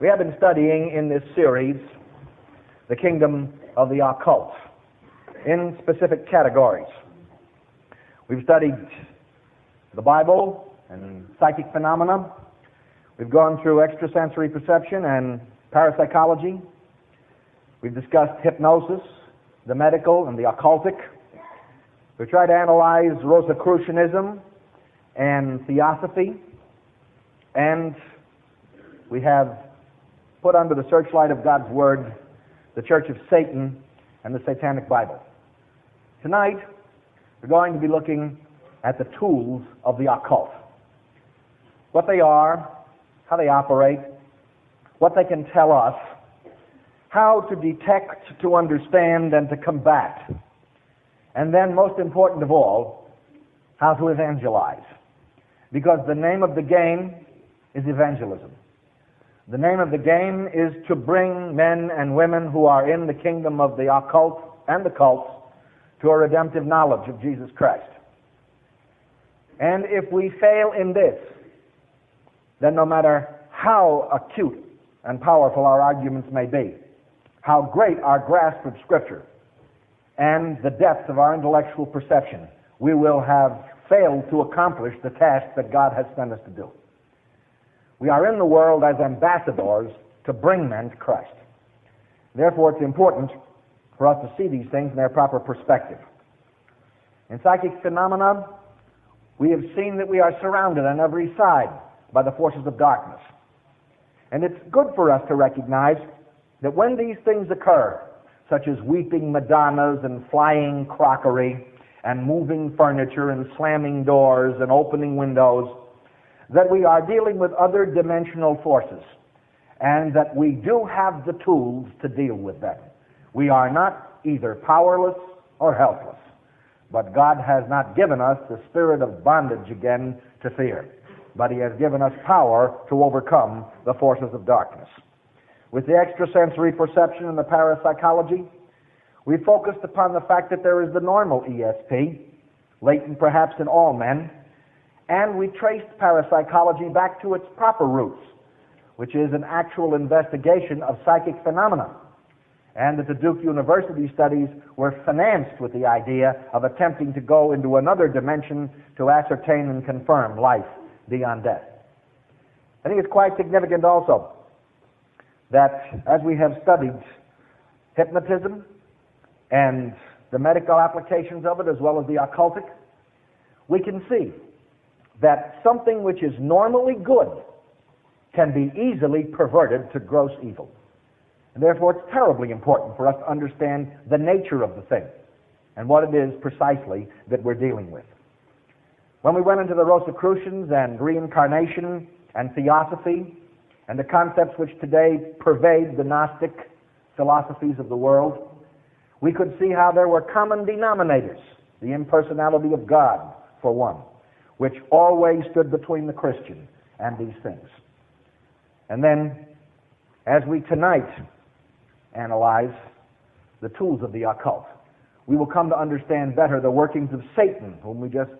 We have been studying in this series the kingdom of the occult in specific categories. We've studied the Bible and psychic phenomena. We've gone through extrasensory perception and parapsychology. We've discussed hypnosis, the medical and the occultic. We've tried to analyze Rosicrucianism and theosophy. And we have put under the searchlight of God's Word the Church of Satan and the Satanic Bible. Tonight, we're going to be looking at the tools of the occult. What they are, how they operate, what they can tell us, how to detect, to understand, and to combat. And then, most important of all, how to evangelize. Because the name of the game is evangelism. The name of the game is to bring men and women who are in the kingdom of the occult and the cults to a redemptive knowledge of Jesus Christ. And if we fail in this, then no matter how acute and powerful our arguments may be, how great our grasp of Scripture, and the depth of our intellectual perception, we will have failed to accomplish the task that God has sent us to do. We are in the world as ambassadors to bring men to Christ. Therefore, it's important for us to see these things in their proper perspective. In psychic phenomena, we have seen that we are surrounded on every side by the forces of darkness. And it's good for us to recognize that when these things occur, such as weeping Madonnas and flying crockery and moving furniture and slamming doors and opening windows, that we are dealing with other dimensional forces and that we do have the tools to deal with them. We are not either powerless or helpless. But God has not given us the spirit of bondage again to fear, but He has given us power to overcome the forces of darkness. With the extrasensory perception and the parapsychology, we focused upon the fact that there is the normal ESP, latent perhaps in all men, and we traced parapsychology back to its proper roots, which is an actual investigation of psychic phenomena. And that the Duke University studies were financed with the idea of attempting to go into another dimension to ascertain and confirm life beyond death. I think it's quite significant also that as we have studied hypnotism and the medical applications of it as well as the occultic, we can see that something which is normally good can be easily perverted to gross evil. And therefore, it's terribly important for us to understand the nature of the thing and what it is precisely that we're dealing with. When we went into the Rosicrucians and reincarnation and theosophy and the concepts which today pervade the Gnostic philosophies of the world, we could see how there were common denominators, the impersonality of God, for one which always stood between the Christian and these things. And then, as we tonight analyze the tools of the occult, we will come to understand better the workings of Satan, whom we just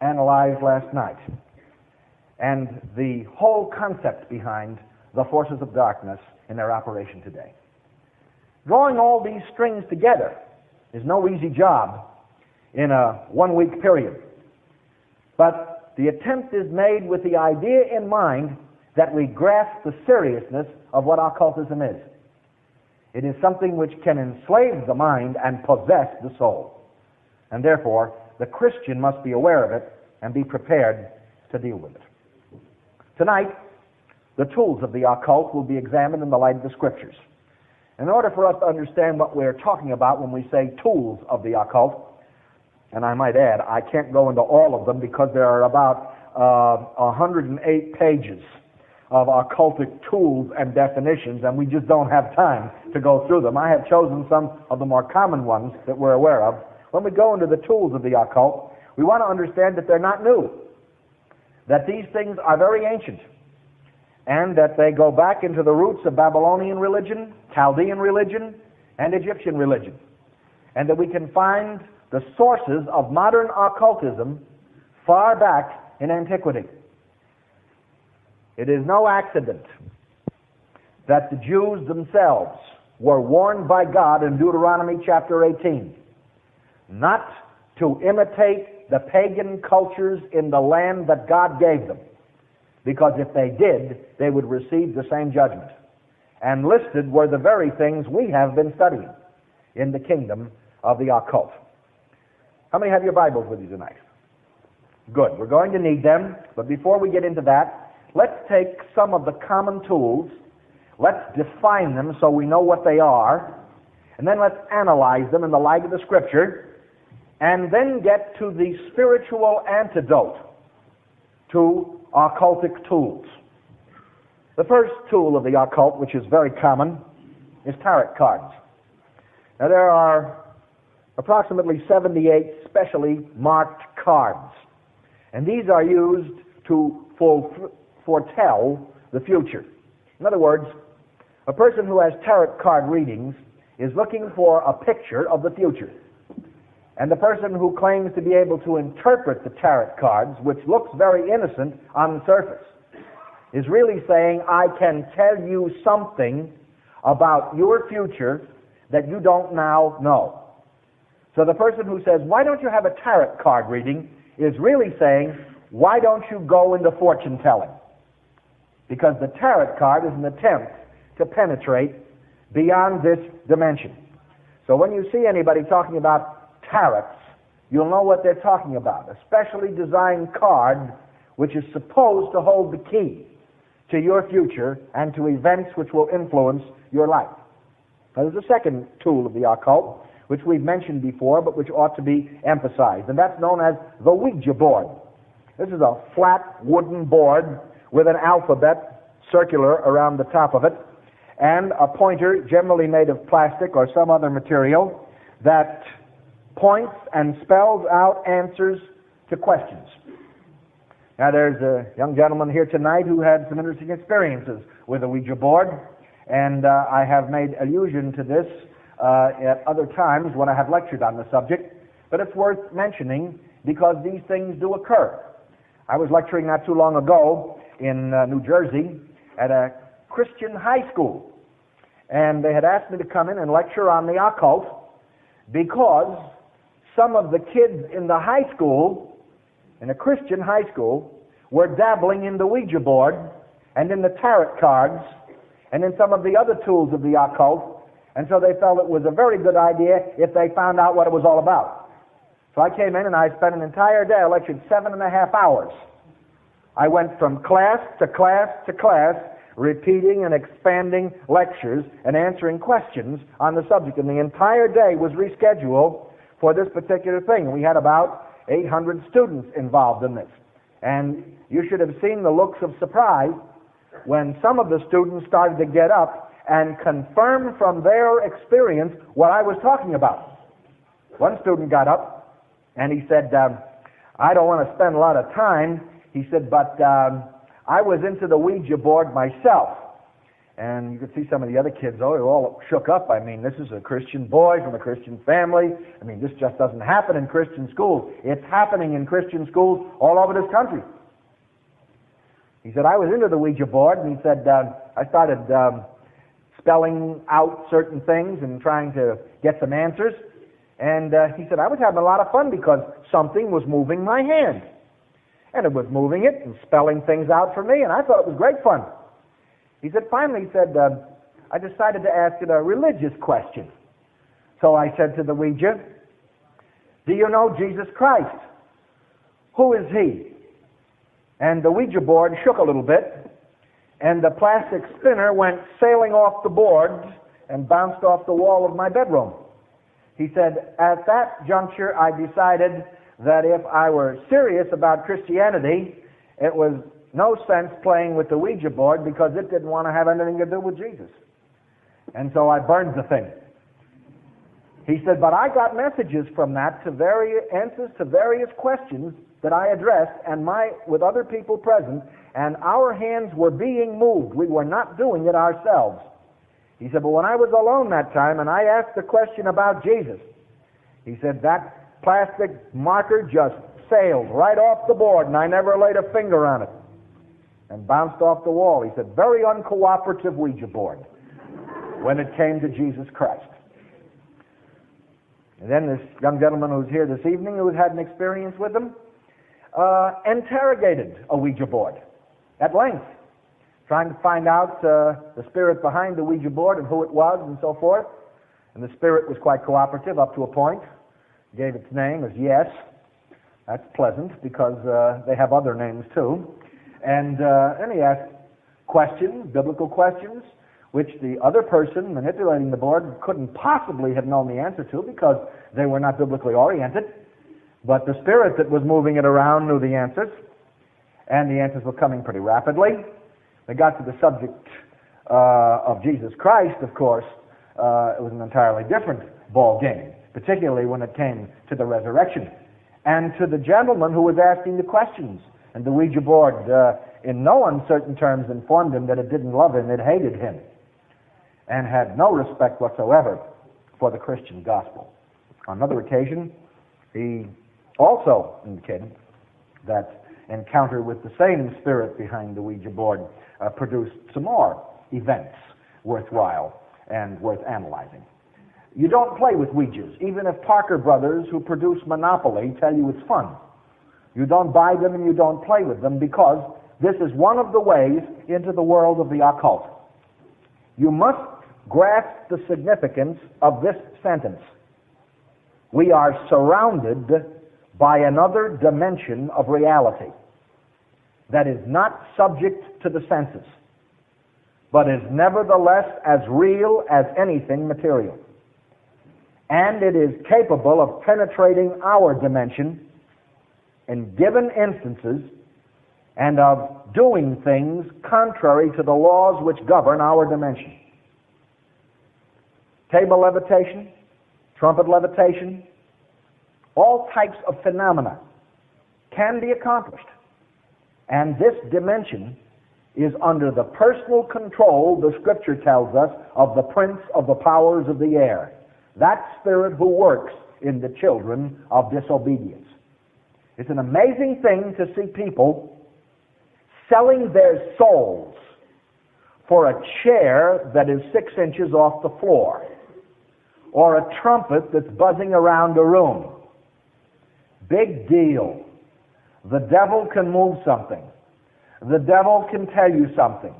analyzed last night, and the whole concept behind the forces of darkness in their operation today. Drawing all these strings together is no easy job in a one week period. But the attempt is made with the idea in mind that we grasp the seriousness of what occultism is. It is something which can enslave the mind and possess the soul. And therefore, the Christian must be aware of it and be prepared to deal with it. Tonight, the tools of the occult will be examined in the light of the Scriptures. In order for us to understand what we're talking about when we say tools of the occult, and I might add, I can't go into all of them because there are about uh, 108 pages of occultic tools and definitions, and we just don't have time to go through them. I have chosen some of the more common ones that we're aware of. When we go into the tools of the occult, we want to understand that they're not new, that these things are very ancient, and that they go back into the roots of Babylonian religion, Chaldean religion, and Egyptian religion, and that we can find the sources of modern occultism far back in antiquity. It is no accident that the Jews themselves were warned by God in Deuteronomy chapter 18 not to imitate the pagan cultures in the land that God gave them. Because if they did, they would receive the same judgment. And listed were the very things we have been studying in the kingdom of the occult. How many have your Bibles with you tonight? Good. We're going to need them, but before we get into that, let's take some of the common tools, let's define them so we know what they are, and then let's analyze them in the light of the Scripture, and then get to the spiritual antidote to occultic tools. The first tool of the occult, which is very common, is tarot cards. Now there are approximately 78 specially marked cards, and these are used to foretell the future. In other words, a person who has tarot card readings is looking for a picture of the future. And the person who claims to be able to interpret the tarot cards, which looks very innocent on the surface, is really saying, I can tell you something about your future that you don't now know. So the person who says, Why don't you have a tarot card reading? is really saying, Why don't you go into fortune telling? Because the tarot card is an attempt to penetrate beyond this dimension. So when you see anybody talking about tarots, you'll know what they're talking about. A specially designed card which is supposed to hold the key to your future and to events which will influence your life. Now, there's a second tool of the occult, which we've mentioned before, but which ought to be emphasized, and that's known as the Ouija board. This is a flat wooden board with an alphabet circular around the top of it, and a pointer, generally made of plastic or some other material, that points and spells out answers to questions. Now, there's a young gentleman here tonight who had some interesting experiences with a Ouija board, and uh, I have made allusion to this uh, at other times when I have lectured on the subject, but it's worth mentioning because these things do occur. I was lecturing not too long ago in uh, New Jersey at a Christian high school, and they had asked me to come in and lecture on the occult because some of the kids in the high school, in a Christian high school, were dabbling in the Ouija board and in the tarot cards and in some of the other tools of the occult, and so they felt it was a very good idea if they found out what it was all about. So I came in and I spent an entire day. I lectured seven and a half hours. I went from class to class to class, repeating and expanding lectures and answering questions on the subject. And the entire day was rescheduled for this particular thing. We had about 800 students involved in this. And you should have seen the looks of surprise when some of the students started to get up and confirm from their experience what I was talking about. One student got up and he said, um, I don't want to spend a lot of time. He said, but um, I was into the Ouija board myself. And you could see some of the other kids, oh, they're all shook up. I mean, this is a Christian boy from a Christian family. I mean, this just doesn't happen in Christian schools. It's happening in Christian schools all over this country. He said, I was into the Ouija board, and he said, uh, I started um, spelling out certain things and trying to get some answers. And uh, he said, I was having a lot of fun because something was moving my hand. And it was moving it and spelling things out for me, and I thought it was great fun. He said, finally, he said, uh, I decided to ask it a religious question. So I said to the Ouija, Do you know Jesus Christ? Who is he? And the Ouija board shook a little bit, and the plastic spinner went sailing off the board and bounced off the wall of my bedroom. He said, At that juncture, I decided that if I were serious about Christianity, it was no sense playing with the Ouija board because it didn't want to have anything to do with Jesus. And so I burned the thing. He said, but I got messages from that to various answers to various questions that I addressed and my with other people present, and our hands were being moved. We were not doing it ourselves. He said, but when I was alone that time and I asked the question about Jesus, he said that plastic marker just sailed right off the board and I never laid a finger on it. and bounced off the wall. He said, very uncooperative Ouija board when it came to Jesus Christ. And then this young gentleman who's here this evening, who had an experience with them, uh, interrogated a Ouija board at length, trying to find out uh, the spirit behind the Ouija board and who it was and so forth. And the spirit was quite cooperative up to a point. Gave its name as Yes. That's pleasant because uh, they have other names too. And, uh, he asked questions, biblical questions, which the other person manipulating the board couldn't possibly have known the answer to because they were not biblically oriented. But the spirit that was moving it around knew the answers, and the answers were coming pretty rapidly. They got to the subject uh, of Jesus Christ, of course. Uh, it was an entirely different ball game, particularly when it came to the resurrection and to the gentleman who was asking the questions. And the Ouija board, uh, in no uncertain terms, informed him that it didn't love him, it hated him, and had no respect whatsoever for the Christian gospel. On another occasion, he also indicated that encounter with the same spirit behind the Ouija board uh, produced some more events worthwhile and worth analyzing. You don't play with Ouijas, even if Parker Brothers, who produce Monopoly, tell you it's fun. You don't buy them and you don't play with them because this is one of the ways into the world of the occult. You must grasp the significance of this sentence. We are surrounded by another dimension of reality that is not subject to the senses, but is nevertheless as real as anything material. And it is capable of penetrating our dimension in given instances and of doing things contrary to the laws which govern our dimension. Table levitation, trumpet levitation, all types of phenomena can be accomplished. And this dimension is under the personal control, the scripture tells us, of the prince of the powers of the air. That spirit who works in the children of disobedience. It's an amazing thing to see people selling their souls for a chair that is six inches off the floor or a trumpet that's buzzing around a room. Big deal. The devil can move something. The devil can tell you something.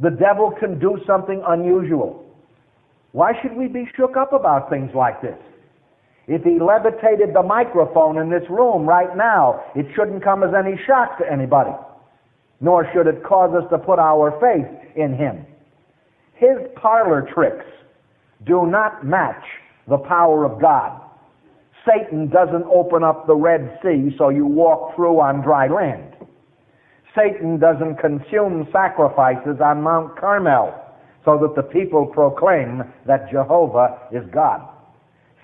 The devil can do something unusual. Why should we be shook up about things like this? If he levitated the microphone in this room right now, it shouldn't come as any shock to anybody, nor should it cause us to put our faith in him. His parlor tricks do not match the power of God. Satan doesn't open up the Red Sea so you walk through on dry land. Satan doesn't consume sacrifices on Mount Carmel so that the people proclaim that Jehovah is God.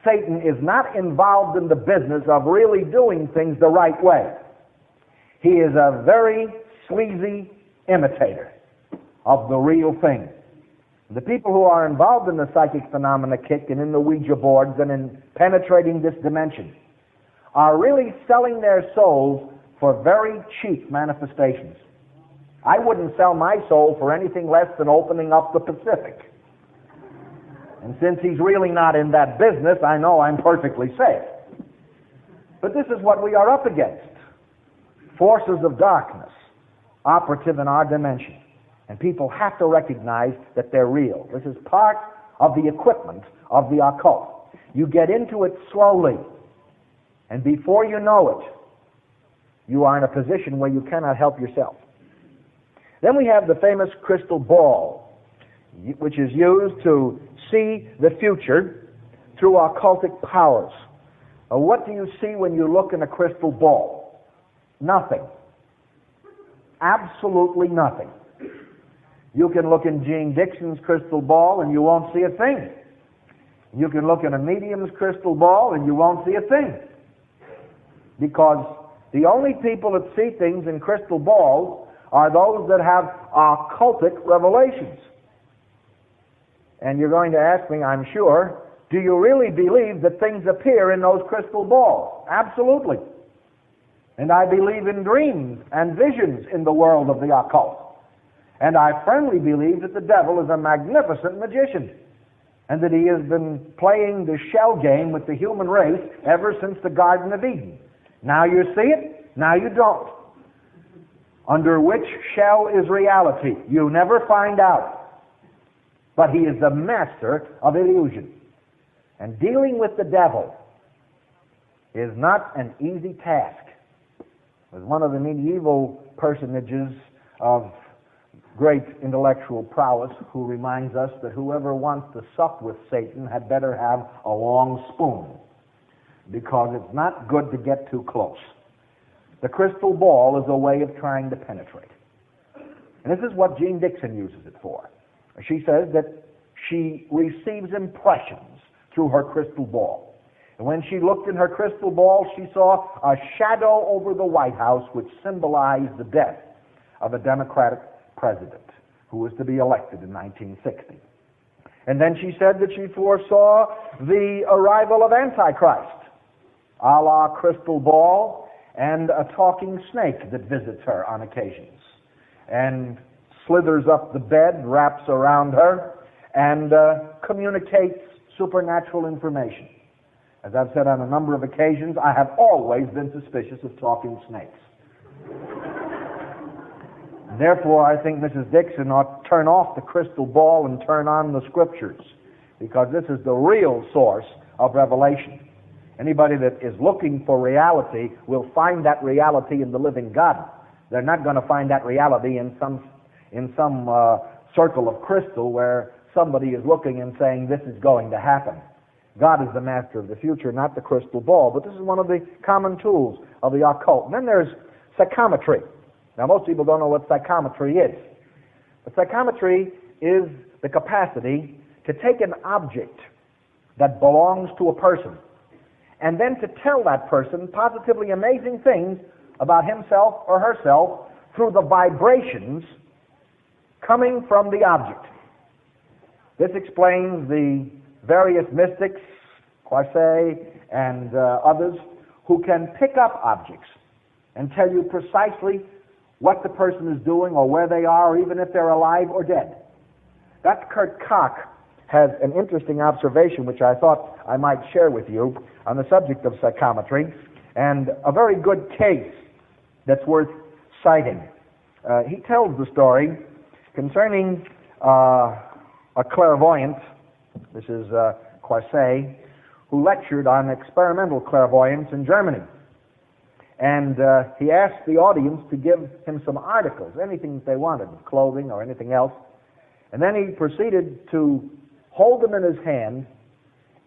Satan is not involved in the business of really doing things the right way. He is a very sleazy imitator of the real thing. The people who are involved in the psychic phenomena kick and in the Ouija boards and in penetrating this dimension are really selling their souls for very cheap manifestations. I wouldn't sell my soul for anything less than opening up the Pacific. And since he's really not in that business, I know I'm perfectly safe. But this is what we are up against. Forces of darkness operative in our dimension. And people have to recognize that they're real. This is part of the equipment of the occult. You get into it slowly, and before you know it, you are in a position where you cannot help yourself. Then we have the famous crystal ball, which is used to see the future through occultic powers. what do you see when you look in a crystal ball? Nothing. Absolutely nothing. You can look in Jeane Dixon's crystal ball and you won't see a thing. You can look in a medium's crystal ball and you won't see a thing. Because the only people that see things in crystal balls are those that have occultic revelations. And you're going to ask me, I'm sure, do you really believe that things appear in those crystal balls? Absolutely. And I believe in dreams and visions in the world of the occult. And I firmly believe that the devil is a magnificent magician and that he has been playing the shell game with the human race ever since the Garden of Eden. Now you see it, now you don't. Under which shell is reality? You never find out. But he is the master of illusion. And dealing with the devil is not an easy task. As one of the medieval personages of great intellectual prowess who reminds us that whoever wants to sup with Satan had better have a long spoon because it's not good to get too close. The crystal ball is a way of trying to penetrate. And this is what Jeane Dixon uses it for. She says that she receives impressions through her crystal ball. And when she looked in her crystal ball, she saw a shadow over the White House which symbolized the death of a Democratic president who was to be elected in 1960. And then she said that she foresaw the arrival of Antichrist, a la crystal ball, and a talking snake that visits her on occasions and slithers up the bed, wraps around her, and uh, communicates supernatural information. As I've said on a number of occasions, I have always been suspicious of talking snakes. Therefore, I think Mrs. Dixon ought to turn off the crystal ball and turn on the scriptures because this is the real source of revelation. Anybody that is looking for reality will find that reality in the living God. They're not going to find that reality in some in some uh, circle of crystal where somebody is looking and saying this is going to happen. God is the master of the future, not the crystal ball. But this is one of the common tools of the occult. And then there's psychometry. Now, most people don't know what psychometry is. But psychometry is the capacity to take an object that belongs to a person and then to tell that person positively amazing things about himself or herself through the vibrations coming from the object. This explains the various mystics, Croiset and uh, others, who can pick up objects and tell you precisely what the person is doing or where they are, or even if they're alive or dead. Dr. Kurt Koch has an interesting observation which I thought I might share with you on the subject of psychometry, and a very good case that's worth citing. Uh, he tells the story concerning uh, a clairvoyant, this is uh, who lectured on experimental clairvoyance in Germany. And uh, he asked the audience to give him some articles, anything they wanted, clothing or anything else. And then he proceeded to hold them in his hand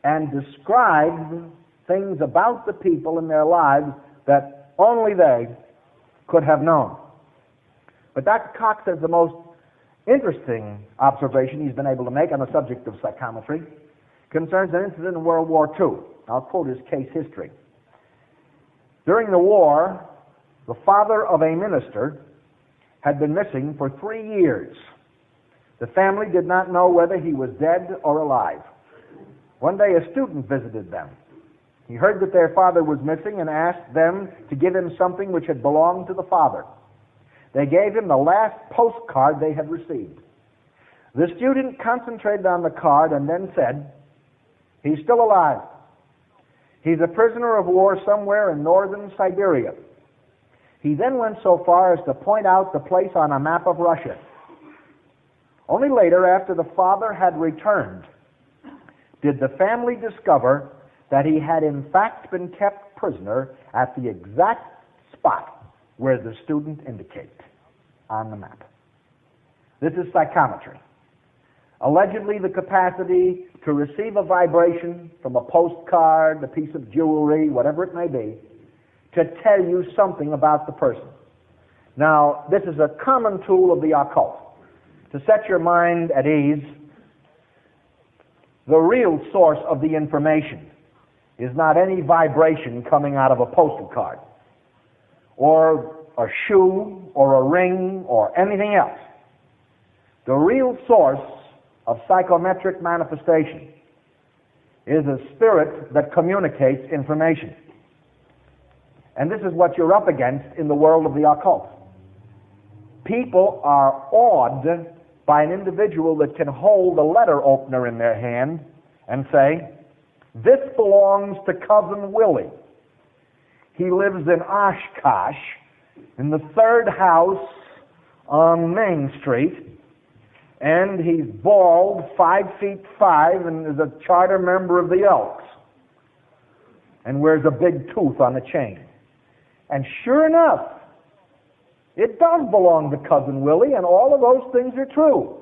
and describe things about the people in their lives that only they could have known. But Dr. Cox has the most interesting observation he's been able to make on the subject of psychometry concerns an incident in World War II. I'll quote his case history. During the war, the father of a minister had been missing for three years. The family did not know whether he was dead or alive. One day a student visited them. He heard that their father was missing and asked them to give him something which had belonged to the father. They gave him the last postcard they had received. The student concentrated on the card and then said, He's still alive. He's a prisoner of war somewhere in northern Siberia. He then went so far as to point out the place on a map of Russia. Only later, after the father had returned, did the family discover that he had in fact been kept prisoner at the exact spot where the student indicated on the map. This is psychometry. Allegedly, the capacity to receive a vibration from a postcard, a piece of jewelry, whatever it may be, to tell you something about the person. Now, this is a common tool of the occult. To set your mind at ease, the real source of the information is not any vibration coming out of a postal card, or a shoe, or a ring, or anything else. The real source of psychometric manifestation is a spirit that communicates information. And this is what you're up against in the world of the occult. People are awed by an individual that can hold a letter opener in their hand and say, This belongs to Cousin Willie. He lives in Oshkosh in the third house on Main Street, and he's bald, five feet five, and is a charter member of the Elks, and wears a big tooth on a chain. And sure enough, it does belong to Cousin Willie, and all of those things are true.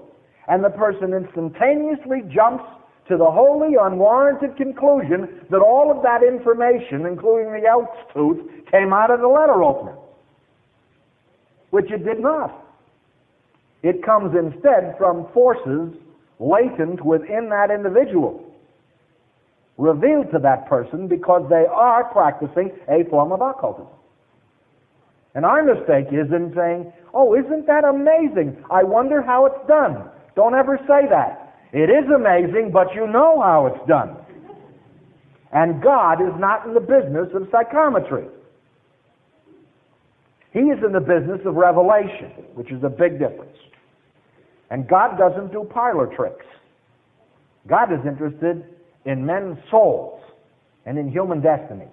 And the person instantaneously jumps to the wholly unwarranted conclusion that all of that information, including the elk's tooth, came out of the letter opener, which it did not. It comes instead from forces latent within that individual, revealed to that person because they are practicing a form of occultism. And our mistake is in saying, oh, isn't that amazing? I wonder how it's done. Don't ever say that. It is amazing, but you know how it's done. And God is not in the business of psychometry. He is in the business of revelation, which is a big difference. And God doesn't do parlor tricks. God is interested in men's souls and in human destiny.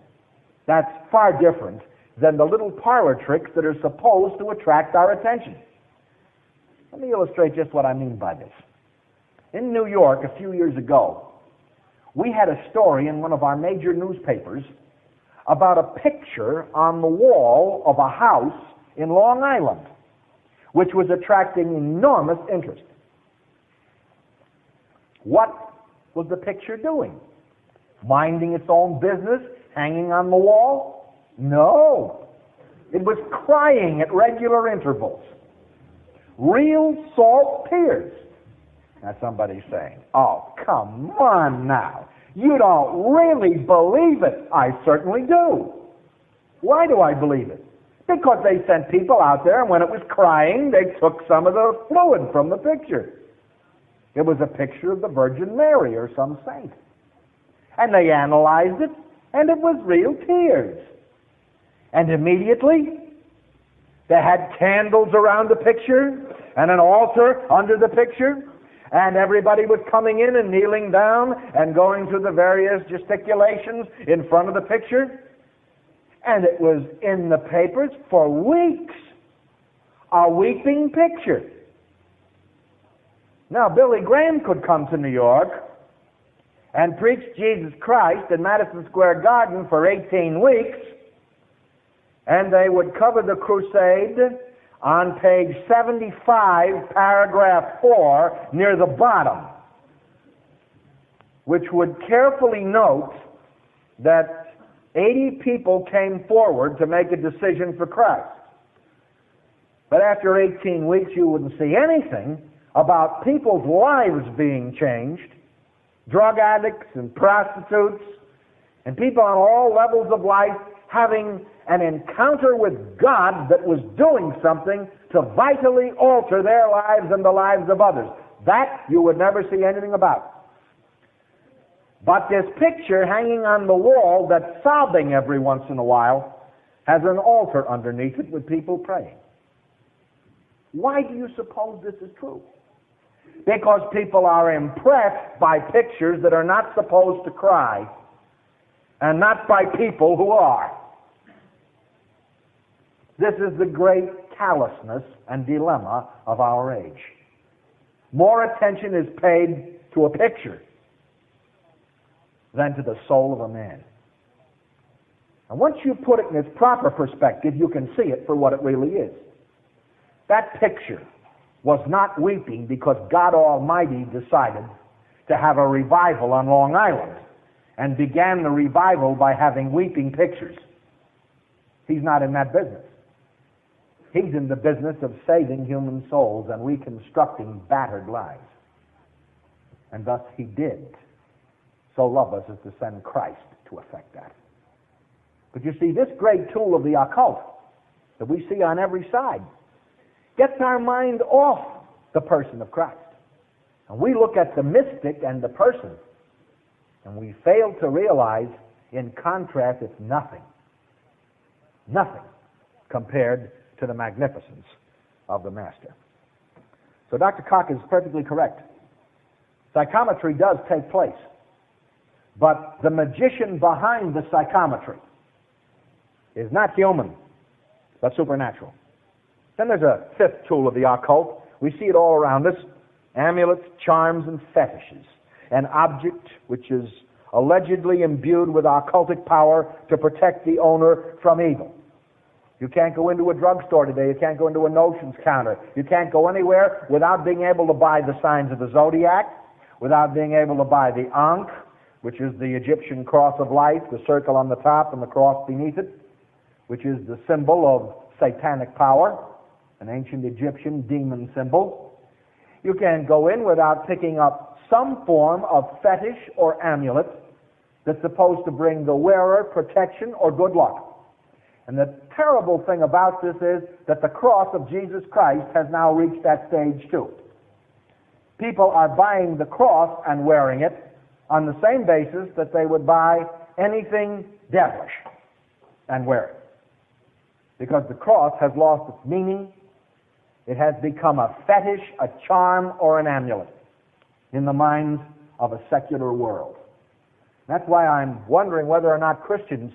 That's far different than the little parlor tricks that are supposed to attract our attention. Let me illustrate just what I mean by this. In New York, a few years ago, we had a story in one of our major newspapers about a picture on the wall of a house in Long Island which was attracting enormous interest. What was the picture doing? Minding its own business, hanging on the wall? No. It was crying at regular intervals. Real salt tears. Now somebody's saying, oh, come on now. You don't really believe it. I certainly do. Why do I believe it? Because they sent people out there, and when it was crying, they took some of the fluid from the picture. It was a picture of the Virgin Mary or some saint. And they analyzed it, and it was real tears. And immediately, they had candles around the picture and an altar under the picture, and everybody was coming in and kneeling down and going through the various gesticulations in front of the picture. And it was in the papers for weeks. A weeping picture. Now, Billy Graham could come to New York and preach Jesus Christ in Madison Square Garden for 18 weeks, and they would cover the crusade on page 75, paragraph 4, near the bottom, which would carefully note that 80 people came forward to make a decision for Christ. But after 18 weeks, you wouldn't see anything about people's lives being changed drug addicts and prostitutes, and people on all levels of life having an encounter with God that was doing something to vitally alter their lives and the lives of others. That you would never see anything about. But this picture hanging on the wall that's sobbing every once in a while has an altar underneath it with people praying. Why do you suppose this is true? Because people are impressed by pictures that are not supposed to cry and not by people who are. This is the great callousness and dilemma of our age. More attention is paid to a picture than to the soul of a man. And once you put it in its proper perspective, you can see it for what it really is. That picture was not weeping because God Almighty decided to have a revival on Long Island and began the revival by having weeping pictures. He's not in that business. He's in the business of saving human souls and reconstructing battered lives. And thus he did so love us as to send Christ to effect that. But you see, this great tool of the occult that we see on every side gets our mind off the person of Christ. And we look at the mystic and the person, and we fail to realize, in contrast, it's nothing. Nothing compared to the magnificence of the Master. So Dr. Koch is perfectly correct. Psychometry does take place. But the magician behind the psychometry is not human, but supernatural. Then there's a fifth tool of the occult. We see it all around us amulets, charms, and fetishes. An object which is allegedly imbued with occultic power to protect the owner from evil. You can't go into a drugstore today. You can't go into a notions counter. You can't go anywhere without being able to buy the signs of the zodiac, without being able to buy the Ankh, which is the Egyptian cross of life, the circle on the top and the cross beneath it, which is the symbol of satanic power, an ancient Egyptian demon symbol. You can't go in without picking up some form of fetish or amulet that's supposed to bring the wearer protection or good luck. And the terrible thing about this is that the cross of Jesus Christ has now reached that stage too. People are buying the cross and wearing it on the same basis that they would buy anything devilish and wear it. Because the cross has lost its meaning. It has become a fetish, a charm, or an amulet in the minds of a secular world. That's why I'm wondering whether or not Christians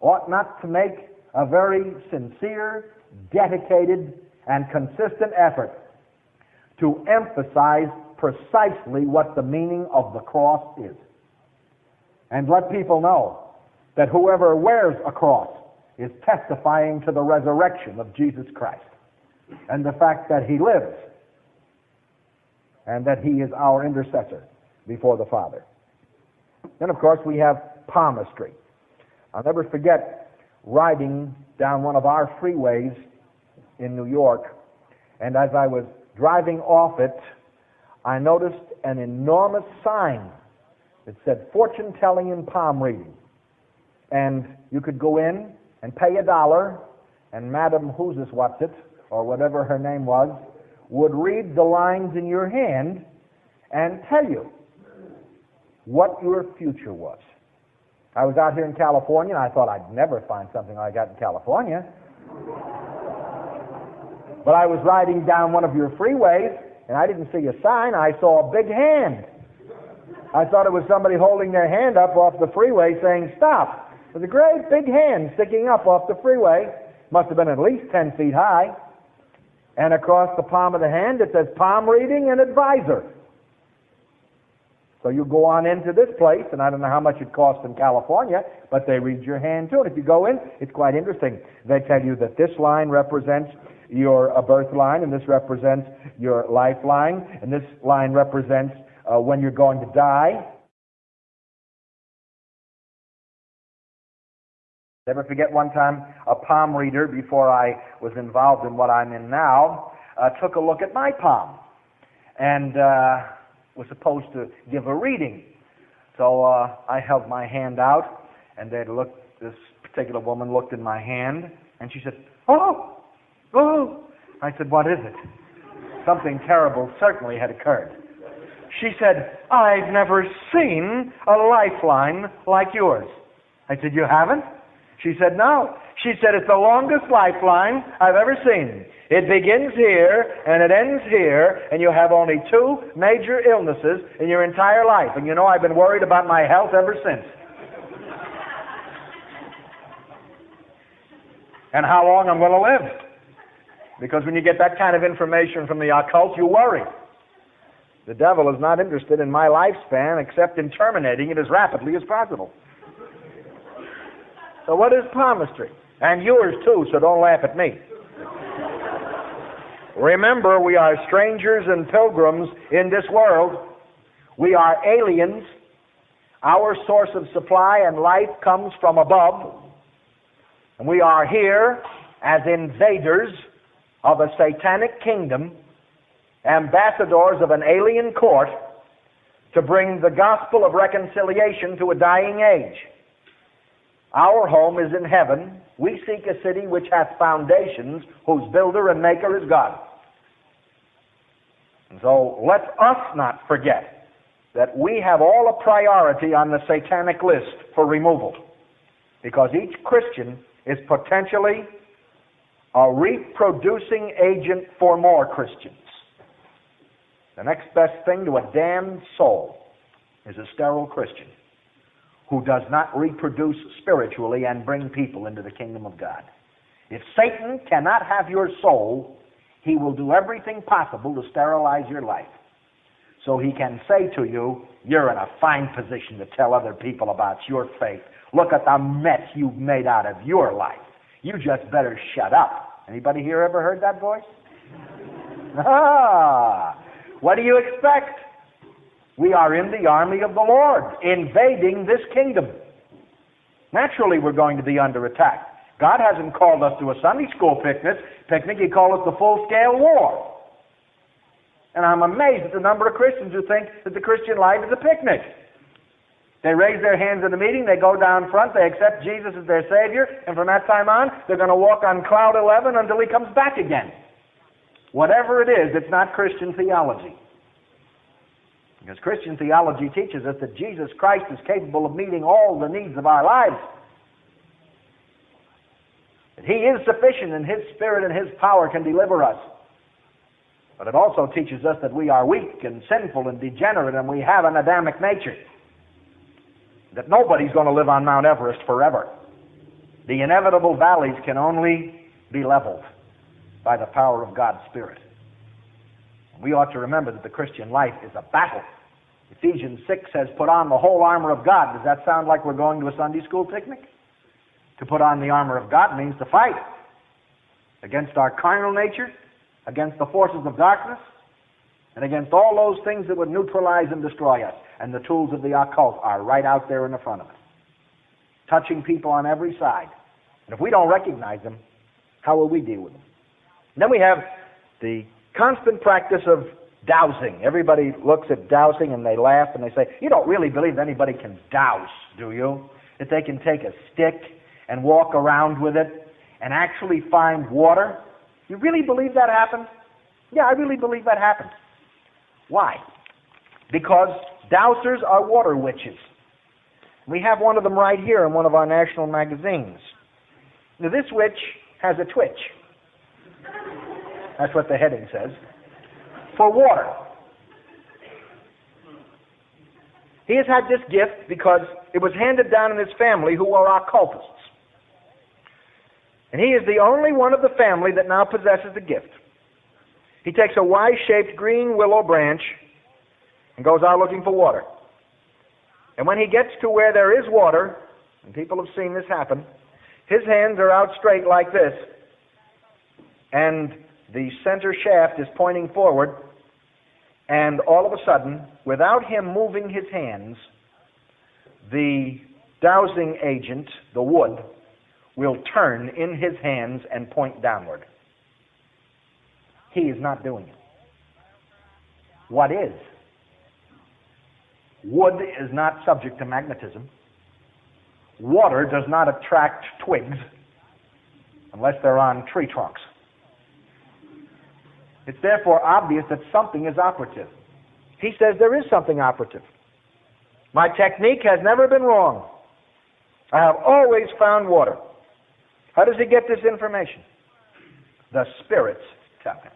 ought not to make a very sincere, dedicated, and consistent effort to emphasize precisely what the meaning of the cross is. And let people know that whoever wears a cross is testifying to the resurrection of Jesus Christ and the fact that he lives and that he is our intercessor before the Father. Then, of course, we have palmistry. I'll never forget riding down one of our freeways in New York, and as I was driving off it, I noticed an enormous sign that said fortune telling and palm reading. And you could go in and pay a dollar, and Madam Who's This What's It, or whatever her name was, would read the lines in your hand and tell you what your future was. I was out here in California, and I thought I'd never find something like that in California. But I was riding down one of your freeways, and I didn't see a sign. I saw a big hand. I thought it was somebody holding their hand up off the freeway saying, Stop. There's a great big hand sticking up off the freeway. Must have been at least 10 feet high. And across the palm of the hand it says palm reading and advisor. So you go on into this place, and I don't know how much it costs in California, but they read your hand too. And if you go in, it's quite interesting. They tell you that this line represents your uh, birth line, and this represents your lifeline, and this line represents uh, when you're going to die. Never forget one time a palm reader, before I was involved in what I'm in now, uh, took a look at my palm. And uh, was supposed to give a reading. So uh, I held my hand out, and they looked. This particular woman looked in my hand, and she said, "Oh, oh." I said, "What is it?" Something terrible certainly had occurred. She said, "I've never seen a lifeline like yours." I said, "You haven't?" She said, "No." She said, "It's the longest lifeline I've ever seen." It begins here and it ends here, and you have only two major illnesses in your entire life. And you know, I've been worried about my health ever since. and how long I'm going to live. Because when you get that kind of information from the occult, you worry. The devil is not interested in my lifespan except in terminating it as rapidly as possible. So, what is palmistry? And yours too, so don't laugh at me. Remember, we are strangers and pilgrims in this world. We are aliens. Our source of supply and life comes from above. And we are here as invaders of a satanic kingdom, ambassadors of an alien court, to bring the gospel of reconciliation to a dying age. Our home is in heaven. We seek a city which hath foundations, whose builder and maker is God. And so let us not forget that we have all a priority on the satanic list for removal. Because each Christian is potentially a reproducing agent for more Christians. The next best thing to a damned soul is a sterile Christian who does not reproduce spiritually and bring people into the kingdom of God. If Satan cannot have your soul, he will do everything possible to sterilize your life. So he can say to you, You're in a fine position to tell other people about your faith. Look at the mess you've made out of your life. You just better shut up. Anybody here ever heard that voice? Ah! What do you expect? We are in the army of the Lord, invading this kingdom. Naturally, we're going to be under attack. God hasn't called us to a Sunday school picnic. Picnic, He called us to full-scale war. And I'm amazed at the number of Christians who think that the Christian life is a picnic. They raise their hands in the meeting, they go down front, they accept Jesus as their Savior, and from that time on, they're going to walk on cloud 11 until He comes back again. Whatever it is, it's not Christian theology. Because Christian theology teaches us that Jesus Christ is capable of meeting all the needs of our lives. That He is sufficient and His Spirit and His power can deliver us. But it also teaches us that we are weak and sinful and degenerate and we have an Adamic nature. That nobody's going to live on Mount Everest forever. The inevitable valleys can only be leveled by the power of God's Spirit. We ought to remember that the Christian life is a battle. Ephesians 6 says, Put on the whole armor of God. Does that sound like we're going to a Sunday school picnic? To put on the armor of God means to fight against our carnal nature, against the forces of darkness, and against all those things that would neutralize and destroy us. And the tools of the occult are right out there in the front of us, touching people on every side. And if we don't recognize them, how will we deal with them? And then we have the constant practice of dowsing. Everybody looks at dowsing and they laugh and they say, You don't really believe anybody can dowse, do you? That they can take a stick and walk around with it and actually find water? You really believe that happens? Yeah, I really believe that happens. Why? Because dowsers are water witches. We have one of them right here in one of our national magazines. Now, this witch has a twitch. That's what the heading says. For water. He has had this gift because it was handed down in his family who are occultists. And he is the only one of the family that now possesses the gift. He takes a Y shaped green willow branch and goes out looking for water. And when he gets to where there is water, and people have seen this happen, his hands are out straight like this, and the center shaft is pointing forward, and all of a sudden, without him moving his hands, the dowsing agent, the wood, will turn in his hands and point downward. He is not doing it. What is? Wood is not subject to magnetism. Water does not attract twigs unless they're on tree trunks. It's therefore obvious that something is operative. He says there is something operative. My technique has never been wrong. I have always found water. How does he get this information? The spirits tell him.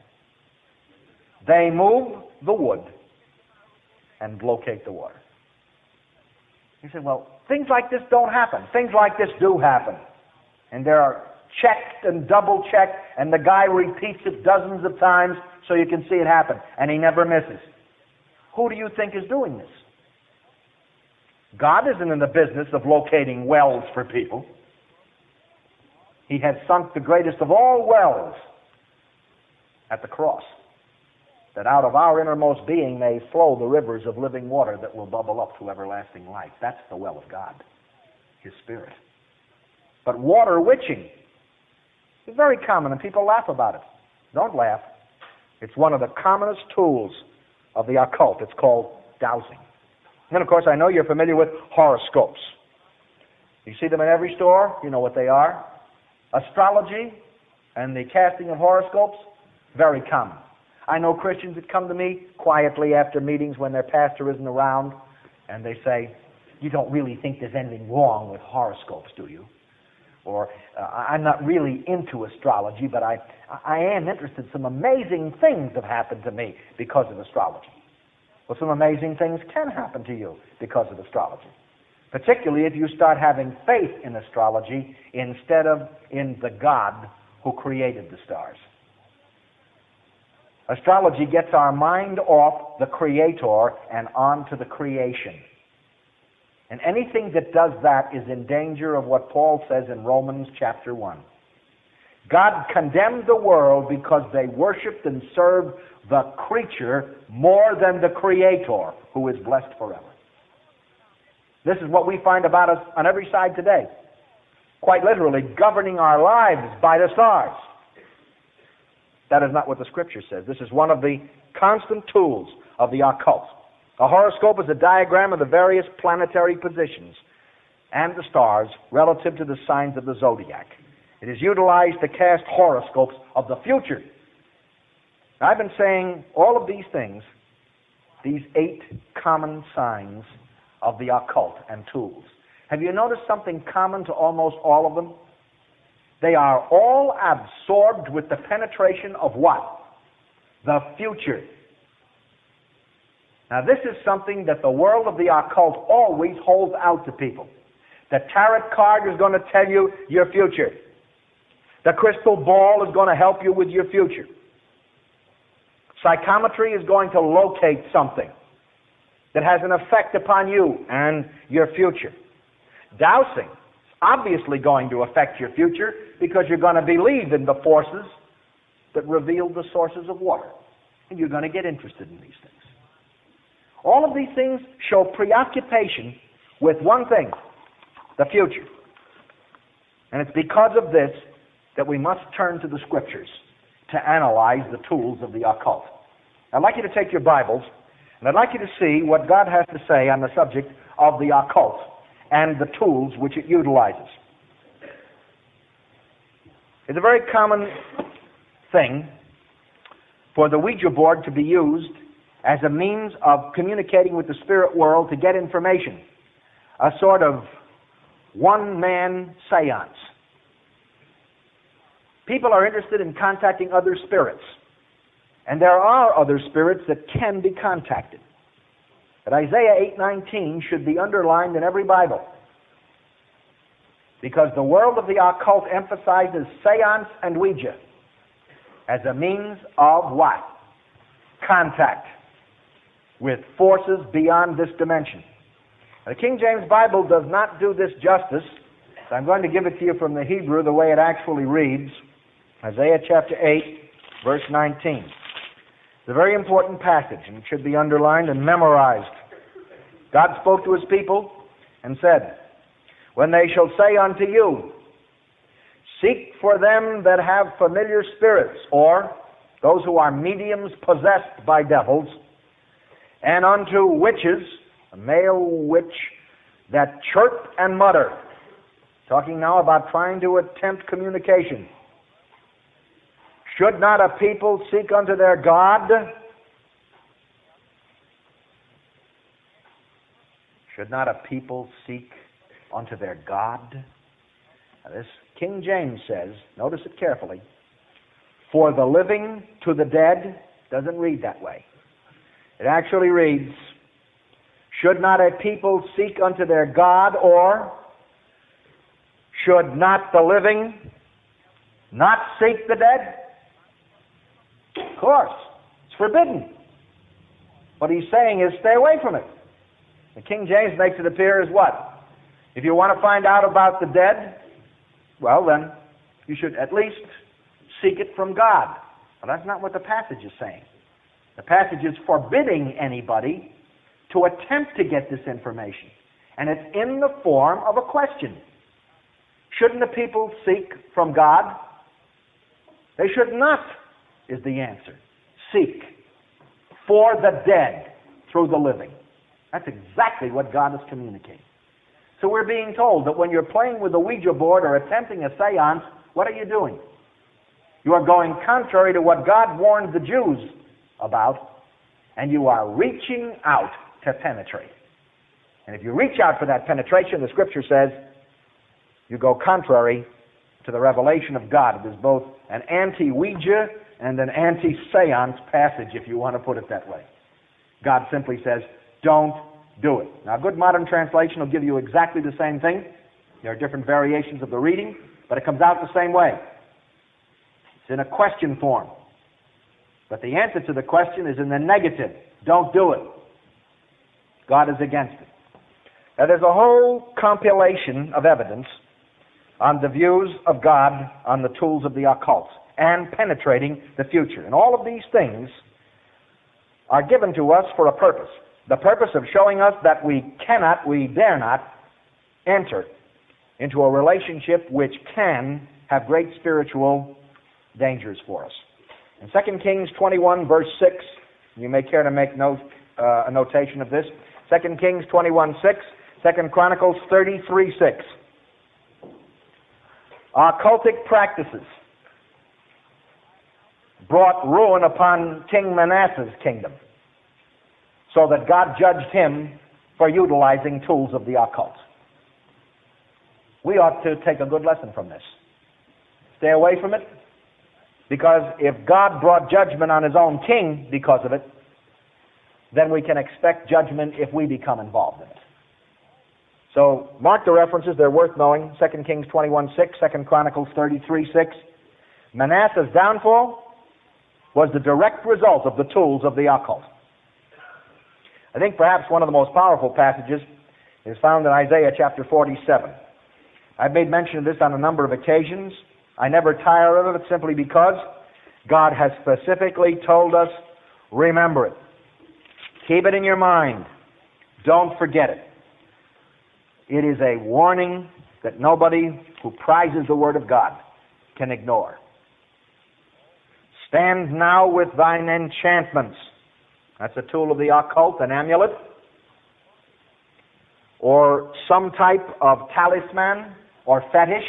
They move the wood and locate the water. He said, Well, things like this don't happen. Things like this do happen. And there are checked and double checked, and the guy repeats it dozens of times so you can see it happen, and he never misses. Who do you think is doing this? God isn't in the business of locating wells for people. He has sunk the greatest of all wells at the cross, that out of our innermost being may flow the rivers of living water that will bubble up to everlasting life. That's the well of God, His Spirit. But water witching is very common, and people laugh about it. Don't laugh. It's one of the commonest tools of the occult. It's called dowsing. And of course, I know you're familiar with horoscopes. You see them in every store. You know what they are. Astrology and the casting of horoscopes, very common. I know Christians that come to me quietly after meetings when their pastor isn't around, and they say, You don't really think there's anything wrong with horoscopes, do you? or I'm not really into astrology, but I, I am interested. Some amazing things have happened to me because of astrology. Well, some amazing things can happen to you because of astrology. Particularly if you start having faith in astrology instead of in the God who created the stars. Astrology gets our mind off the Creator and onto the creation. And anything that does that is in danger of what Paul says in Romans chapter 1. God condemned the world because they worshiped and served the creature more than the Creator, who is blessed forever. This is what we find about us on every side today. Quite literally, governing our lives by the stars. That is not what the Scripture says. This is one of the constant tools of the occult. A horoscope is a diagram of the various planetary positions and the stars relative to the signs of the zodiac. It is utilized to cast horoscopes of the future. I've been saying all of these things, these eight common signs of the occult and tools. Have you noticed something common to almost all of them? They are all absorbed with the penetration of what? The future. Now, this is something that the world of the occult always holds out to people. The tarot card is going to tell you your future. The crystal ball is going to help you with your future. Psychometry is going to locate something that has an effect upon you and your future. Dowsing obviously going to affect your future because you're going to believe in the forces that reveal the sources of water. And you're going to get interested in these things. All of these things show preoccupation with one thing the future. And it's because of this that we must turn to the Scriptures to analyze the tools of the occult. I'd like you to take your Bibles, and I'd like you to see what God has to say on the subject of the occult and the tools which it utilizes. It's a very common thing for the Ouija board to be used as a means of communicating with the spirit world to get information, a sort of one man seance. People are interested in contacting other spirits, and there are other spirits that can be contacted. But Isaiah 8:19 should be underlined in every Bible. Because the world of the occult emphasizes seance and Ouija as a means of what? Contact with forces beyond this dimension. The King James Bible does not do this justice, so I'm going to give it to you from the Hebrew the way it actually reads. Isaiah chapter 8, verse 19. It's a very important passage, and it should be underlined and memorized. God spoke to his people and said, When they shall say unto you, Seek for them that have familiar spirits, or those who are mediums possessed by devils, and unto witches, a male witch, that chirp and mutter. Talking now about trying to attempt communication. Should not a people seek unto their God? Should not a people seek unto their God? Now this King James says, notice it carefully, for the living to the dead doesn't read that way. It actually reads, Should not a people seek unto their God, or should not the living not seek the dead? Course, it's forbidden. What he's saying is stay away from it. The King James makes it appear as what? If you want to find out about the dead, well, then you should at least seek it from God. Well, that's not what the passage is saying. The passage is forbidding anybody to attempt to get this information. And it's in the form of a question. Shouldn't the people seek from God? They should not, is the answer. Seek for the dead through the living. That's exactly what God is communicating. So we're being told that when you're playing with a Ouija board or attempting a seance, what are you doing? You are going contrary to what God warned the Jews about, and you are reaching out to penetrate. And if you reach out for that penetration, the scripture says, you go contrary to the revelation of God. It is both an anti Ouija and an anti seance passage, if you want to put it that way. God simply says, don't do it. Now, a good modern translation will give you exactly the same thing. There are different variations of the reading, but it comes out the same way. It's in a question form. But the answer to the question is in the negative. Don't do it. God is against it. Now, there's a whole compilation of evidence on the views of God on the tools of the occult and penetrating the future. And all of these things are given to us for a purpose. The purpose of showing us that we cannot, we dare not enter into a relationship which can have great spiritual dangers for us. In 2 Kings 21, verse 6, you may care to make note, uh, a notation of this. 2 Kings 21, 6, 2 Chronicles 33, 6. Occultic practices brought ruin upon King Manasseh's kingdom, so that God judged him for utilizing tools of the occult. We ought to take a good lesson from this. Stay away from it, because if God brought judgment on his own king because of it, then we can expect judgment if we become involved in it. So mark the references, they're worth knowing. 2 Kings 21 6, 2 Chronicles 33 6. Manasseh's downfall was the direct result of the tools of the occult. I think perhaps one of the most powerful passages is found in Isaiah chapter 47. I've made mention of this on a number of occasions. I never tire of it simply because God has specifically told us, remember it. Keep it in your mind. Don't forget it. It is a warning that nobody who prizes the Word of God can ignore. Stand now with thine enchantments. That's a tool of the occult, an amulet, or some type of talisman or fetish,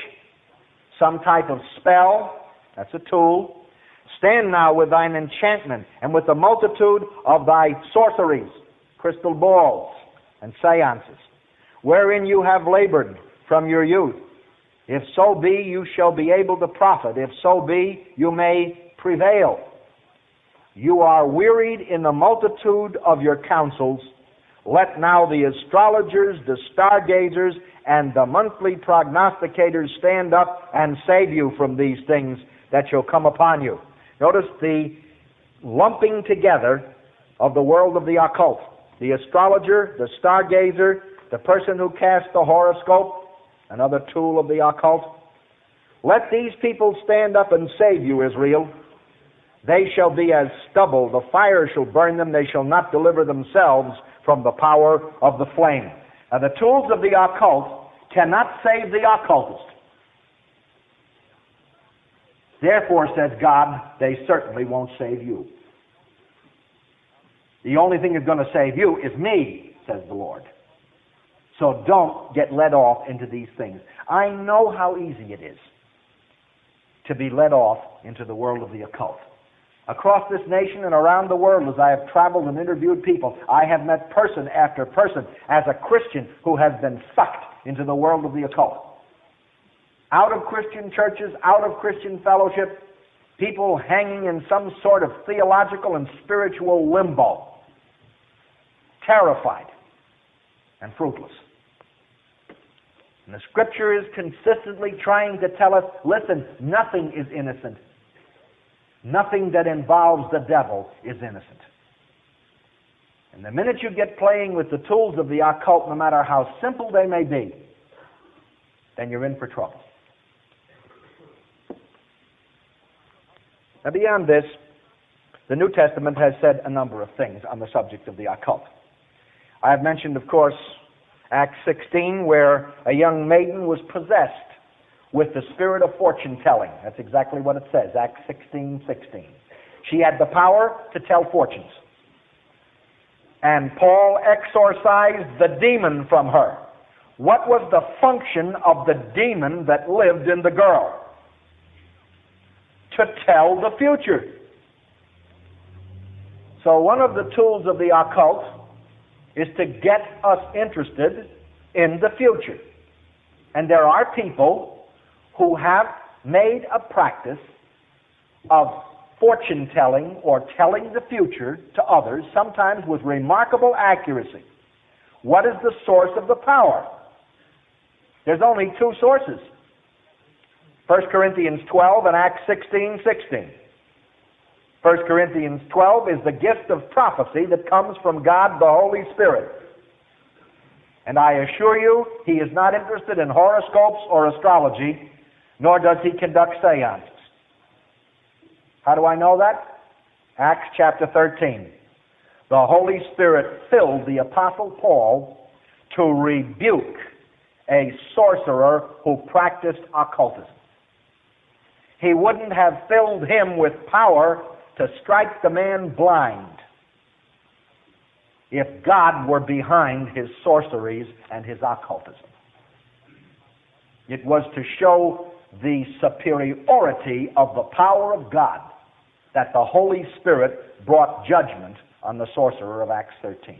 some type of spell. That's a tool. Stand now with thine enchantment and with the multitude of thy sorceries, crystal balls, and seances, wherein you have labored from your youth. If so be, you shall be able to profit. If so be, you may prevail. You are wearied in the multitude of your counsels. Let now the astrologers, the stargazers, and the monthly prognosticators stand up and save you from these things that shall come upon you. Notice the lumping together of the world of the occult. The astrologer, the stargazer, the person who casts the horoscope, another tool of the occult. Let these people stand up and save you, Israel. They shall be as stubble. The fire shall burn them. They shall not deliver themselves from the power of the flame. Now, the tools of the occult cannot save the occultist. Therefore, says God, they certainly won't save you. The only thing that's going to save you is me, says the Lord. So don't get led off into these things. I know how easy it is to be led off into the world of the occult. Across this nation and around the world, as I have traveled and interviewed people, I have met person after person as a Christian who has been sucked into the world of the occult. Out of Christian churches, out of Christian fellowship, people hanging in some sort of theological and spiritual limbo, terrified and fruitless. And the scripture is consistently trying to tell us listen, nothing is innocent Nothing that involves the devil is innocent. And the minute you get playing with the tools of the occult, no matter how simple they may be, then you're in for trouble. Now, beyond this, the New Testament has said a number of things on the subject of the occult. I have mentioned, of course, Acts 16, where a young maiden was possessed with the spirit of fortune telling. That's exactly what it says, Acts 16 16. She had the power to tell fortunes. And Paul exorcised the demon from her. What was the function of the demon that lived in the girl? To tell the future. So, one of the tools of the occult is to get us interested in the future. And there are people who have made a practice of fortune telling or telling the future to others, sometimes with remarkable accuracy. What is the source of the power? There's only two sources 1 Corinthians 12 and Acts 16 16. 1 Corinthians 12 is the gift of prophecy that comes from God the Holy Spirit. And I assure you, he is not interested in horoscopes or astrology, nor does he conduct seances. How do I know that? Acts chapter 13. The Holy Spirit filled the Apostle Paul to rebuke a sorcerer who practiced occultism. He wouldn't have filled him with power to strike the man blind if God were behind his sorceries and his occultism. It was to show the superiority of the power of God that the Holy Spirit brought judgment on the sorcerer of Acts 13.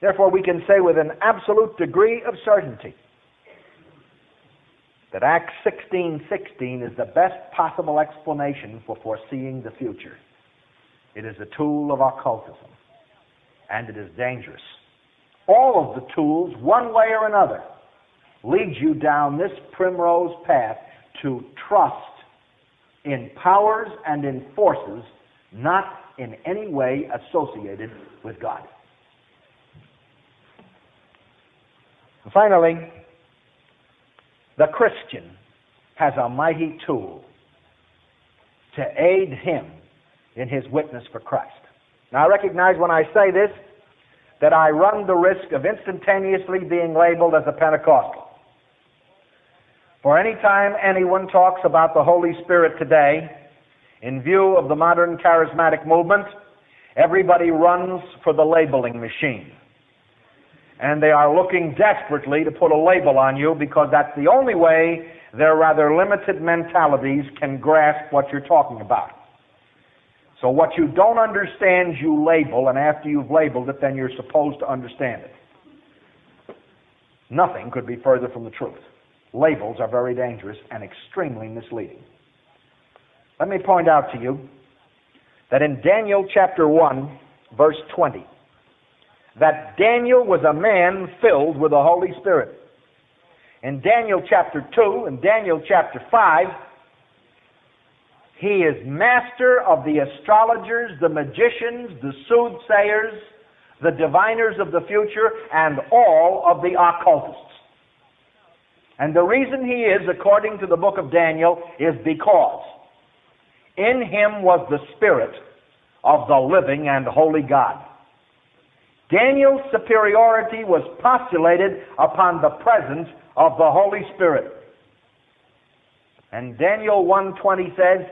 Therefore, we can say with an absolute degree of certainty that Acts 16:16 is the best possible explanation for foreseeing the future. It is a tool of occultism, and it is dangerous. All of the tools, one way or another, lead you down this primrose path to trust in powers and in forces not in any way associated with God. Finally, the Christian has a mighty tool to aid him in his witness for Christ. Now, I recognize when I say this that I run the risk of instantaneously being labeled as a Pentecostal. For any time anyone talks about the Holy Spirit today, in view of the modern charismatic movement, everybody runs for the labeling machine and they are looking desperately to put a label on you because that's the only way their rather limited mentalities can grasp what you're talking about. So what you don't understand, you label, and after you've labeled it, then you're supposed to understand it. Nothing could be further from the truth. Labels are very dangerous and extremely misleading. Let me point out to you that in Daniel chapter 1, verse 20, that Daniel was a man filled with the Holy Spirit. In Daniel chapter 2 and Daniel chapter 5, he is master of the astrologers, the magicians, the soothsayers, the diviners of the future, and all of the occultists. And the reason he is, according to the book of Daniel, is because in him was the Spirit of the living and holy God. Daniel's superiority was postulated upon the presence of the Holy Spirit. And Daniel 1:20 says,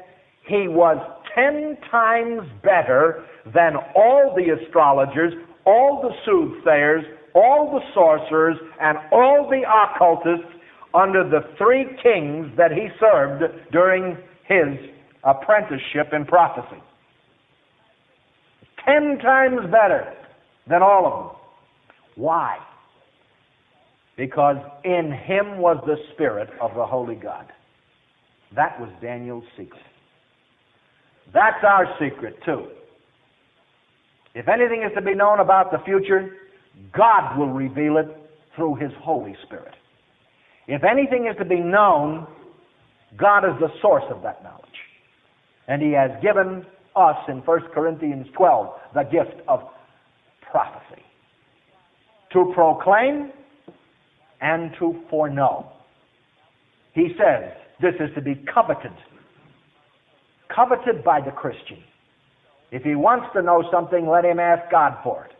"He was 10 times better than all the astrologers, all the soothsayers, all the sorcerers, and all the occultists under the three kings that he served during his apprenticeship in prophecy. Ten times better than all of them. Why? Because in him was the Spirit of the Holy God. That was Daniel's secret. That's our secret, too. If anything is to be known about the future, God will reveal it through His Holy Spirit. If anything is to be known, God is the source of that knowledge. And He has given us in 1 Corinthians 12 the gift of prophecy to proclaim and to foreknow. He says this is to be coveted, coveted by the Christian. If he wants to know something, let him ask God for it.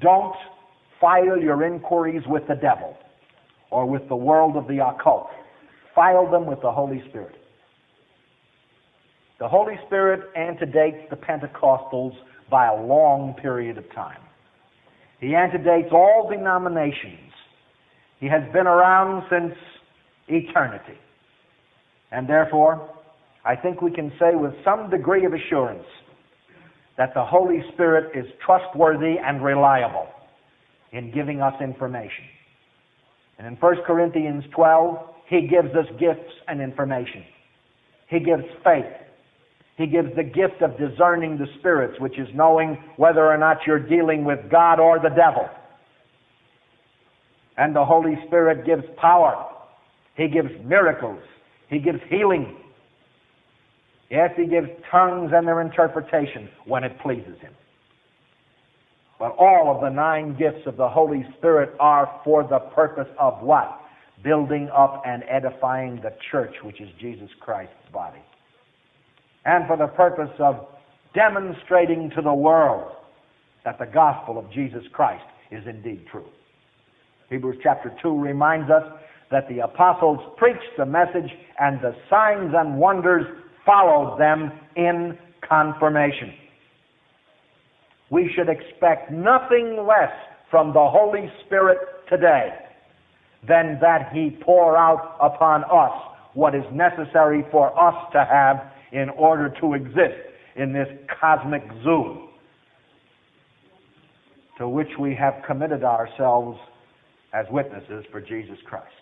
Don't file your inquiries with the devil or with the world of the occult. File them with the Holy Spirit. The Holy Spirit antedates the Pentecostals by a long period of time. He antedates all denominations. He has been around since eternity. And therefore, I think we can say with some degree of assurance that the Holy Spirit is trustworthy and reliable in giving us information. And in 1 Corinthians 12, he gives us gifts and information. He gives faith. He gives the gift of discerning the spirits, which is knowing whether or not you're dealing with God or the devil. And the Holy Spirit gives power. He gives miracles. He gives healing. Yes, He gives tongues and their interpretation when it pleases Him. But all of the nine gifts of the Holy Spirit are for the purpose of what? Building up and edifying the church, which is Jesus Christ's body. And for the purpose of demonstrating to the world that the gospel of Jesus Christ is indeed true. Hebrews chapter 2 reminds us that the apostles preached the message and the signs and wonders followed them in confirmation. We should expect nothing less from the Holy Spirit today than that He pour out upon us what is necessary for us to have in order to exist in this cosmic zoo to which we have committed ourselves as witnesses for Jesus Christ.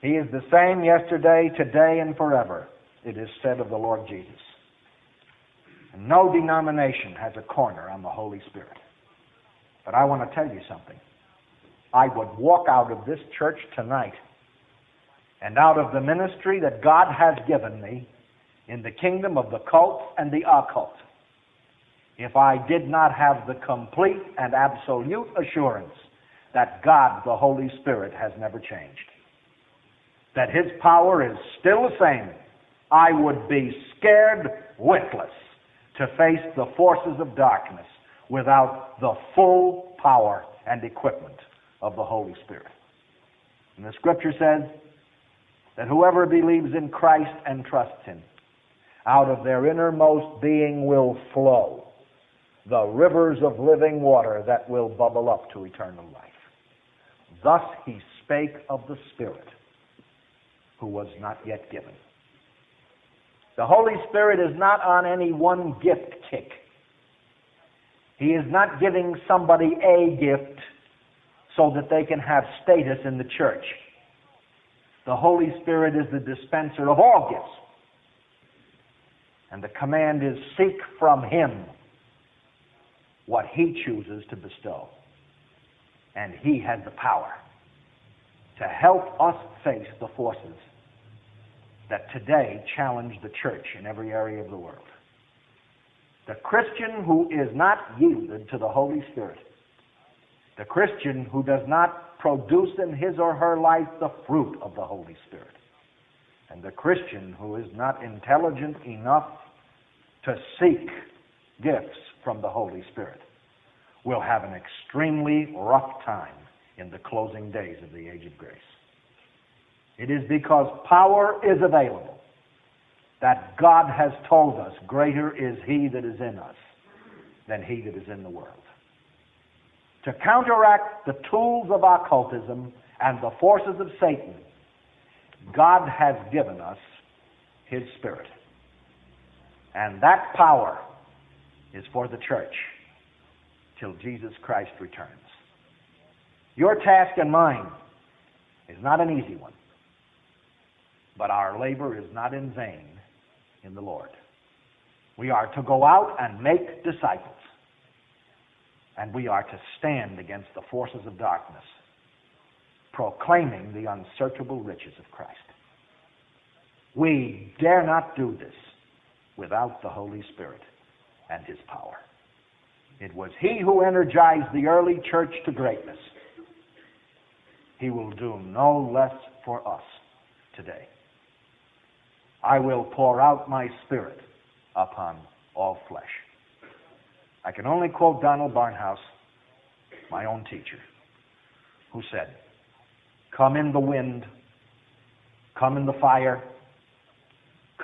He is the same yesterday, today, and forever, it is said of the Lord Jesus. No denomination has a corner on the Holy Spirit. But I want to tell you something. I would walk out of this church tonight and out of the ministry that God has given me in the kingdom of the cult and the occult if I did not have the complete and absolute assurance that God, the Holy Spirit, has never changed. That His power is still the same. I would be scared witless to face the forces of darkness without the full power and equipment of the Holy Spirit. And the scripture says that whoever believes in Christ and trusts Him, out of their innermost being will flow the rivers of living water that will bubble up to eternal life. Thus he spake of the Spirit, who was not yet given. The Holy Spirit is not on any one gift kick. He is not giving somebody a gift so that they can have status in the church. The Holy Spirit is the dispenser of all gifts. And the command is seek from Him what He chooses to bestow. And He has the power to help us face the forces that today challenge the church in every area of the world. The Christian who is not yielded to the Holy Spirit, the Christian who does not produce in his or her life the fruit of the Holy Spirit, and the Christian who is not intelligent enough to seek gifts from the Holy Spirit will have an extremely rough time in the closing days of the age of grace. It is because power is available that God has told us, Greater is He that is in us than He that is in the world. To counteract the tools of occultism and the forces of Satan, God has given us His Spirit. And that power is for the church till Jesus Christ returns. Your task and mine is not an easy one. But our labor is not in vain in the Lord. We are to go out and make disciples. And we are to stand against the forces of darkness, proclaiming the unsearchable riches of Christ. We dare not do this without the Holy Spirit and His power. It was He who energized the early church to greatness. He will do no less for us today. I will pour out my spirit upon all flesh. I can only quote Donald Barnhouse, my own teacher, who said, Come in the wind, come in the fire,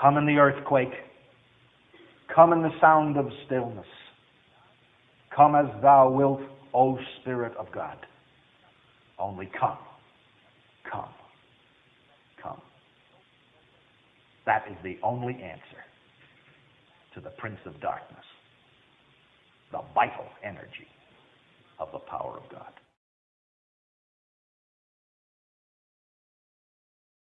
come in the earthquake, come in the sound of stillness. Come as thou wilt, O Spirit of God. Only come, come. That is the only answer to the prince of darkness, the vital energy of the power of God.